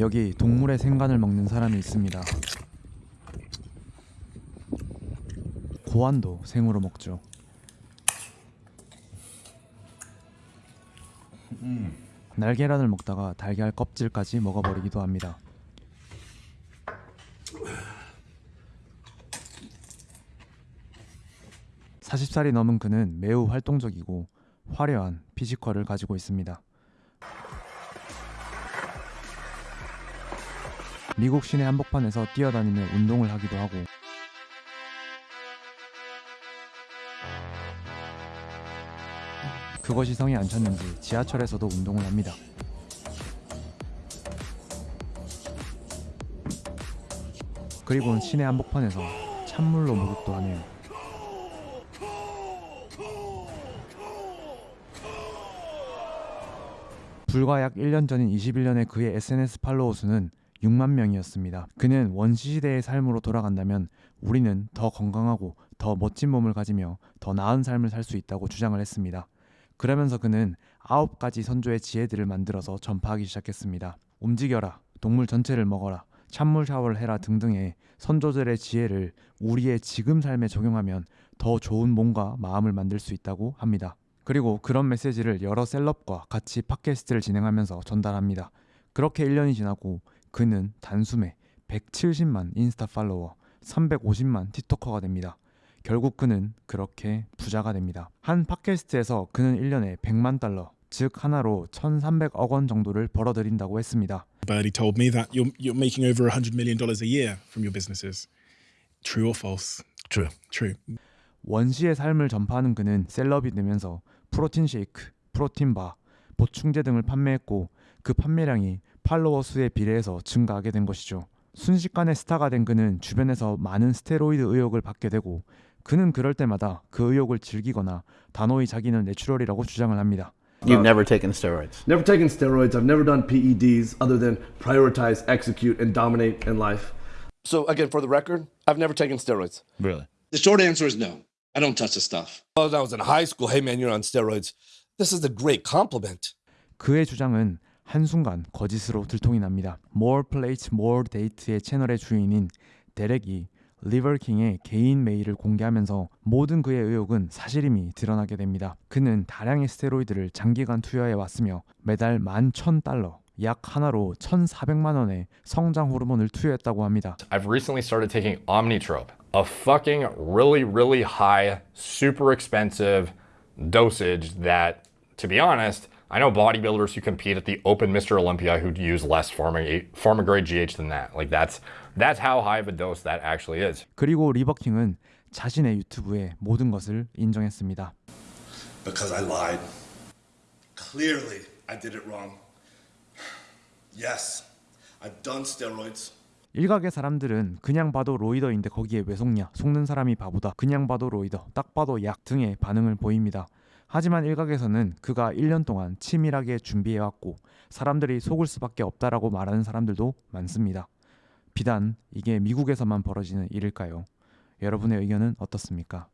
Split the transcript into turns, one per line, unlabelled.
여기 동물의 생간을 먹는 사람이 있습니다. 고안도 생으로 먹죠. 날계란을 먹다가 달걀 껍질까지 먹어버리기도 합니다. (40살이) 넘은 그는 매우 활동적이고 화려한 피지컬을 가지고 있습니다. 미국 시내 한복판에서 뛰어다니며 운동을 하기도 하고 그것이 성에 안 찼는지 지하철에서도 운동을 합니다. 그리고는 시내 한복판에서 찬물로 목욕도 하네요. 불과 약 1년 전인 21년에 그의 SNS 팔로워 수는 6만 명이었습니다. 그는 원시 시대의 삶으로 돌아간다면 우리는 더 건강하고 더 멋진 몸을 가지며 더 나은 삶을 살 수 있다고 주장을 했습니다. 그러면서 그는 아홉 가지 선조의 지혜들을 만들어서 전파하기 시작했습니다. 움직여라, 동물 전체를 먹어라, 찬물 샤워를 해라 등등의 선조들의 지혜를 우리의 지금 삶에 적용하면 더 좋은 몸과 마음을 만들 수 있다고 합니다. 그리고 그런 메시지를 여러 셀럽과 같이 팟캐스트를 진행하면서 전달합니다. 그렇게 1년이 지나고 그는 단숨에 170만 인스타 팔로워, 350만 틱토커가 됩니다. 결국 그는 그렇게 부자가 됩니다. 한 팟캐스트에서 그는 1년에 100만 달러, 즉 하나로 1,300억 원 정도를 벌어들인다고 했습니다.
Birdie told me that you're you're making over a hundred million dollars a year from your businesses. True or false?
True.
True.
원시의 삶을 전파하는 그는 셀럽이 되면서 프로틴 쉐이크, 프로틴 바, 보충제 등을 판매했고 그 판매량이 팔로워 수에 비례해서 증가하게 된 것이죠. 순식간에 스타가 된 그는 주변에서 많은 스테로이드 의혹을 받게 되고 그는 그럴 때마다 그 의혹을 즐기거나 단호히 자기는 natural이라고 주장을 합니다.
You've never taken steroids.
Never taken steroids. I've never done PEDs other than prioritize, execute, and dominate in life.
So again, for the record, I've never taken steroids.
Really?
The short answer is no. I don't touch the stuff.
When I was in high school, hey man, you're on steroids. This is a great compliment.
그의 주장은 한순간 거짓으로 들통이 납니다. More Plates, More Date의 채널의 주인인 데렉이 리버킹의 개인 메일을 공개하면서 모든 그의 의혹은 사실임이 드러나게 됩니다. 그는 다량의 스테로이드를 장기간 투여해 왔으며 매달 11,000달러, 약 하나로 1,400만 원의 성장 호르몬을 투여했다고 합니다.
I've recently started taking Omnitrope, a fucking really, really high, super expensive dosage that, to be honest, I know bodybuilders who compete at the Open Mr. Olympia who use less pharma, pharma grade GH than that. Like that's that's how high of a dose that actually is.
그리고 리버킹은 자신의 유튜브에 모든 것을 인정했습니다.
Because I lied. Clearly, I did it wrong. Yes, I've done steroids.
일각의 사람들은 그냥 봐도 로이더인데 거기에 왜 속냐 속는 사람이 바보다 그냥 봐도 로이더 딱 봐도 약 등의 반응을 보입니다 하지만 일각에서는 그가 1년 동안 치밀하게 준비해왔고 사람들이 속을 수밖에 없다라고 말하는 사람들도 많습니다 비단 이게 미국에서만 벌어지는 일일까요? 여러분의 의견은 어떻습니까?